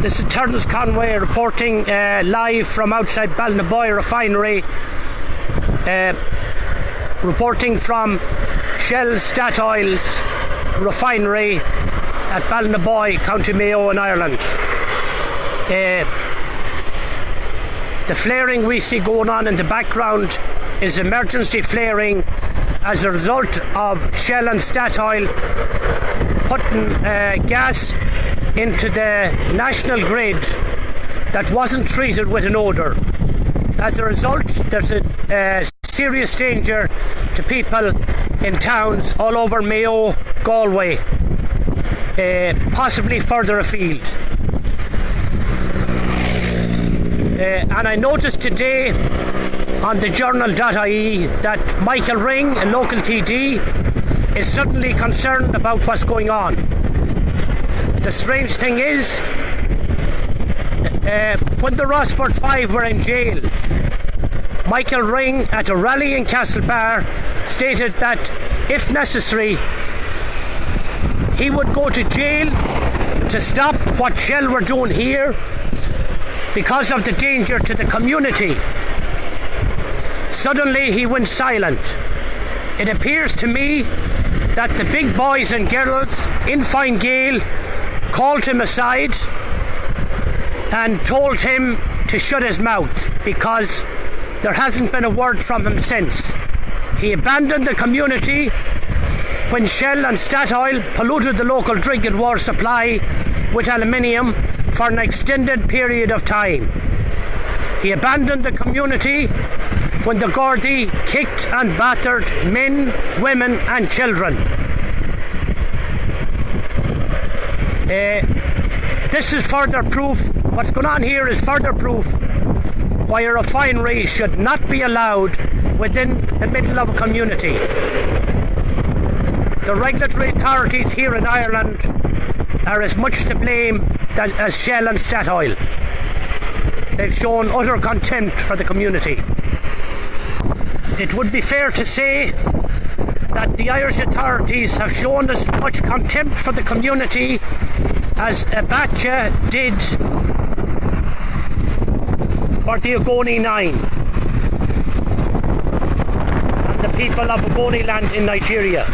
This is Terence Conway reporting uh, live from outside Ballinaboy refinery. Uh, reporting from Shell Statoil's refinery at Ballinaboy, County Mayo in Ireland. Uh, the flaring we see going on in the background is emergency flaring as a result of Shell and Statoil putting uh, gas into the national grid that wasn't treated with an odour. As a result, there's a serious danger to people in towns all over Mayo, Galway, uh, possibly further afield. Uh, and I noticed today on the journal.ie that Michael Ring, a local TD, is suddenly concerned about what's going on. The strange thing is, uh, when the Rossport Five were in jail, Michael Ring at a rally in Castlebar stated that if necessary, he would go to jail to stop what Shell were doing here because of the danger to the community. Suddenly he went silent. It appears to me that the big boys and girls in Fine Gael called him aside and told him to shut his mouth because there hasn't been a word from him since. He abandoned the community when Shell and Statoil polluted the local drinking water supply with aluminium for an extended period of time. He abandoned the community when the Gardaí kicked and battered men, women, and children. Uh, this is further proof, what's going on here is further proof why a refinery should not be allowed within the middle of a community. The regulatory authorities here in Ireland are as much to blame that, as Shell and Statoil. They've shown utter contempt for the community. It would be fair to say that the Irish authorities have shown as much contempt for the community as Abacha did for the Ogoni Nine and the people of Ogoni land in Nigeria.